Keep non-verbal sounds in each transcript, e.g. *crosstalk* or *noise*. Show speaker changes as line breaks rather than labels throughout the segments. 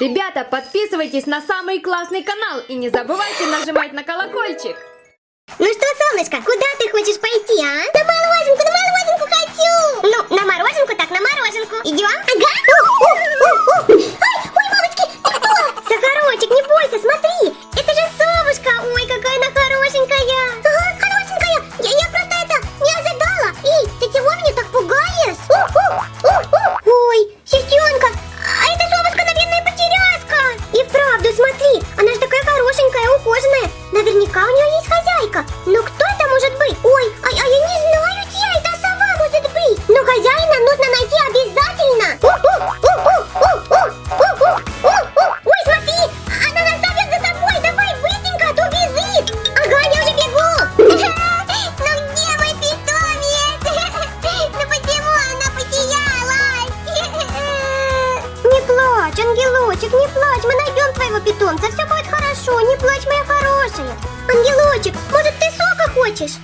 Ребята, подписывайтесь на самый классный канал и не забывайте нажимать на колокольчик.
Ну что, солнышко, куда ты хочешь пойти, а? На морозинку, на морозинку хочу! Ну, на мороженку, так на мороженку. Идем? Ага. Питомца. Все будет хорошо. Не плачь, моя хорошая. Ангелочек, может ты сока хочешь?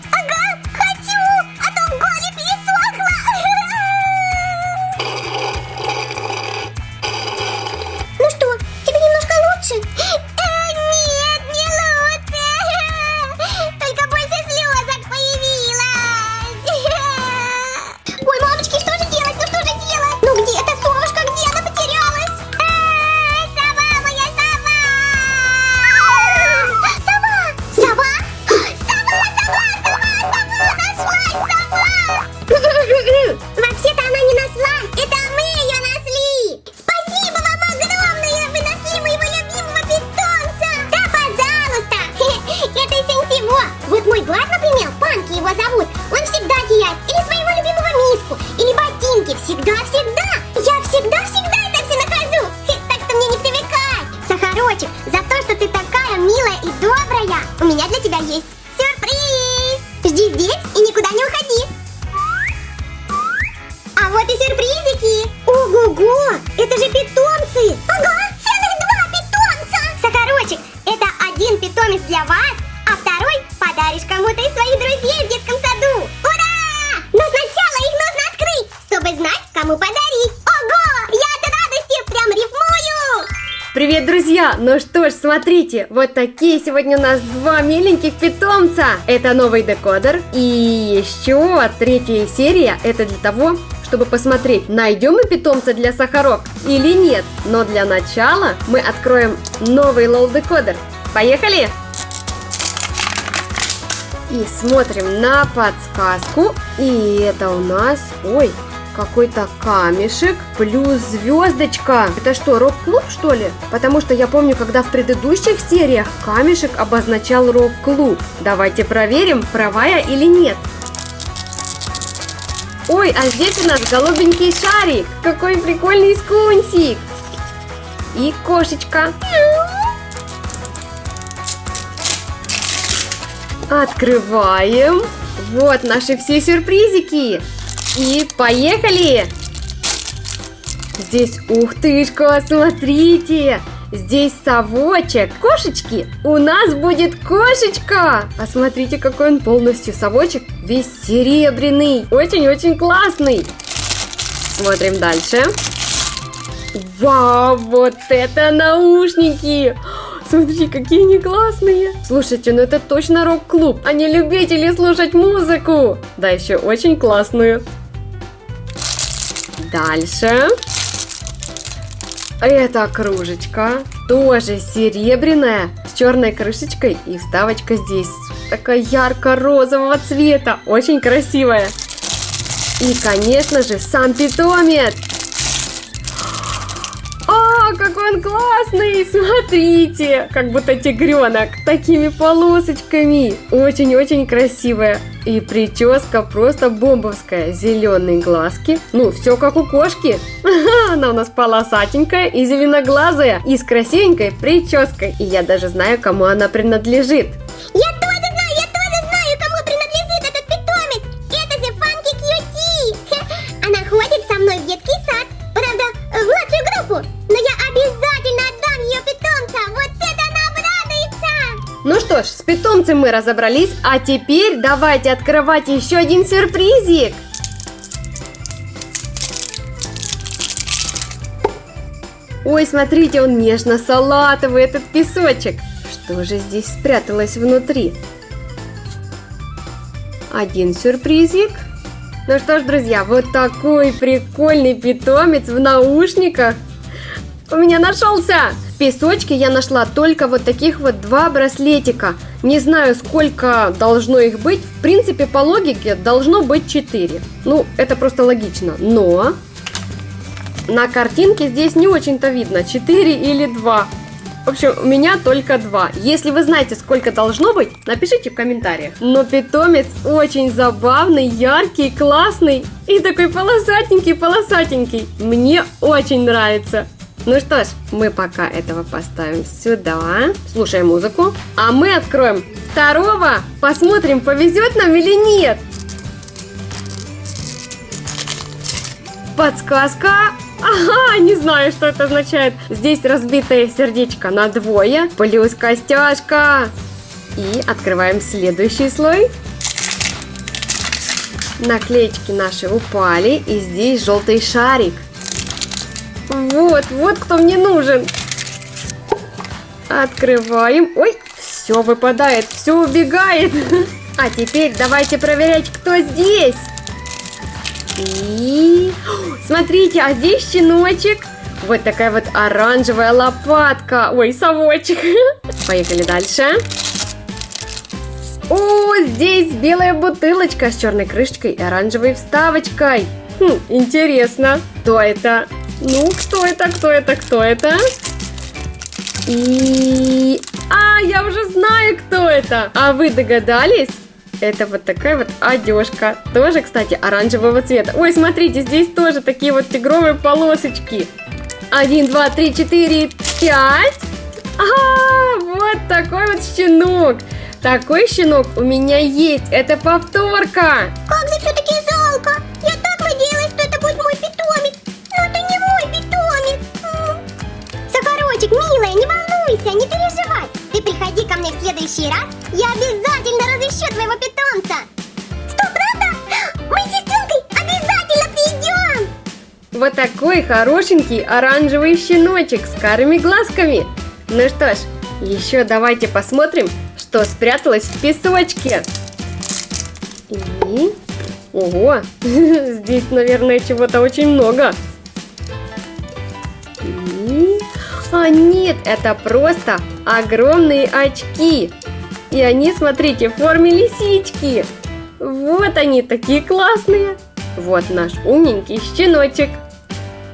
Же питомцы! Ага, целых два питомца! Сахарочек, это один питомец для вас, а второй подаришь кому-то из своих друзей в детском саду! Ура! Но сначала их нужно открыть, чтобы знать, кому подарить! Ого! Я от радости прям рифмую!
Привет, друзья! Ну что ж, смотрите, вот такие сегодня у нас два миленьких питомца. Это новый декодер. И еще третья серия, это для того, чтобы посмотреть, найдем мы питомца для сахарок или нет. Но для начала мы откроем новый лол декодер. Поехали! И смотрим на подсказку. И это у нас... Ой, какой-то камешек плюс звездочка. Это что, рок-клуб, что ли? Потому что я помню, когда в предыдущих сериях камешек обозначал рок-клуб. Давайте проверим, права я или нет. Ой, а здесь у нас голубенький шарик. Какой прикольный скунсик. И кошечка. Открываем. Вот наши все сюрпризики. И поехали! Здесь, ух тышка, смотрите! Здесь совочек, кошечки, у нас будет кошечка! А смотрите, какой он полностью совочек, весь серебряный, очень-очень классный! Смотрим дальше. Вау, вот это наушники! Смотрите, какие они классные! Слушайте, ну это точно рок-клуб, они любители слушать музыку! Да, еще очень классную. Дальше. Это кружечка, тоже серебряная, с черной крышечкой и вставочка здесь. Такая ярко-розового цвета, очень красивая. И, конечно же, сам питомец. Он классный! Смотрите, как будто тигренок, такими полосочками. Очень-очень красивая. И прическа просто бомбовская. Зеленые глазки. Ну, все как у кошки. *laughs* Она у нас полосатенькая и зеленоглазая. И с красивенькой прической. И я даже знаю, кому она принадлежит.
Я
питомцем мы разобрались, а теперь давайте открывать еще один сюрпризик. Ой, смотрите, он нежно-салатовый, этот песочек. Что же здесь спряталось внутри? Один сюрпризик. Ну что ж, друзья, вот такой прикольный питомец в наушниках у меня нашелся! В песочке я нашла только вот таких вот два браслетика. Не знаю, сколько должно их быть. В принципе, по логике должно быть 4. Ну, это просто логично. Но на картинке здесь не очень-то видно, 4 или 2. В общем, у меня только два. Если вы знаете, сколько должно быть, напишите в комментариях. Но питомец очень забавный, яркий, классный и такой полосатенький-полосатенький. Мне очень нравится. Ну что ж, мы пока этого поставим сюда. Слушаем музыку. А мы откроем второго. Посмотрим, повезет нам или нет. Подсказка. Ага, не знаю, что это означает. Здесь разбитое сердечко на двое, плюс костяшка. И открываем следующий слой. Наклеечки наши упали, и здесь желтый шарик. Вот, вот кто мне нужен. Открываем. Ой, все выпадает, все убегает. *laughs* А теперь давайте проверять, кто здесь. И смотрите, а здесь щеночек. Вот такая вот оранжевая лопатка. Ой, совочек. *laughs* Поехали дальше. О, здесь белая бутылочка с черной крышечкой и оранжевой вставочкой. Хм, интересно, кто это? Ну, кто это, кто это, кто это? И... А, я уже знаю, кто это! А вы догадались? Это вот такая вот одежка. Тоже, кстати, оранжевого цвета. Ой, смотрите, здесь тоже такие вот тигровые полосочки. Один, два, три, четыре, пять. А, вот такой вот щенок. Такой щенок у меня есть. Это повторка.
Как же все-таки волнуйся, не переживай. Ты приходи ко мне в следующий раз. Я обязательно разыщу твоего питомца. Что, правда? Мы с сестренкой обязательно придем.
Вот такой хорошенький оранжевый щеночек с карими глазками. Ну что ж, еще давайте посмотрим, что спряталось в песочке. И... Ого, *laughs* здесь, наверное, чего-то очень много. А нет, это просто огромные очки. И они, смотрите, в форме лисички. Вот они, такие классные. Вот наш умненький щеночек.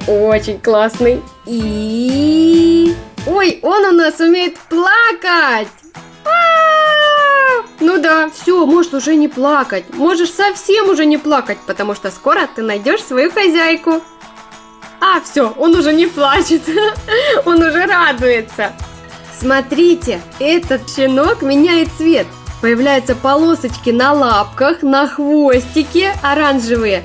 Очень классный. И... Ой, он у нас умеет плакать. А-а-а! Ну да, все, можешь уже не плакать. Можешь совсем уже не плакать, потому что скоро ты найдешь свою хозяйку. А, все, он уже не плачет. *laughs* Он уже радуется. Смотрите, этот щенок меняет цвет. Появляются полосочки на лапках, на хвостике оранжевые.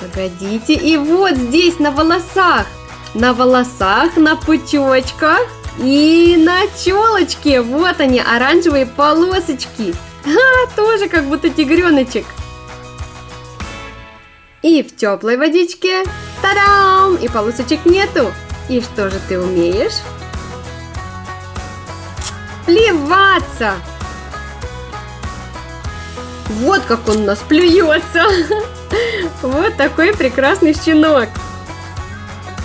Погодите, и вот здесь на волосах. На волосах, на пучочках и на челочке. Вот они, оранжевые полосочки. *laughs* А, тоже как будто тигреночек. И в теплой водичке, та-дам, и полосочек нету. И что же ты умеешь? Плеваться! Вот как он у нас плюется! *laughs* Вот такой прекрасный щенок!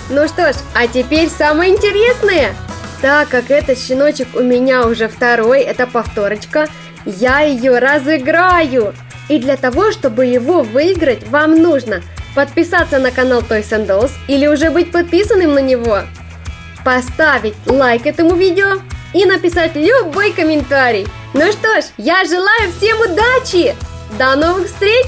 Ну что ж, а теперь самое интересное! Так как этот щеночек у меня уже второй, это повторочка, я ее разыграю! И для того, чтобы его выиграть, вам нужно подписаться на канал Toys and Dolls или уже быть подписанным на него, поставить лайк этому видео и написать любой комментарий. Ну что ж, я желаю всем удачи! До новых встреч!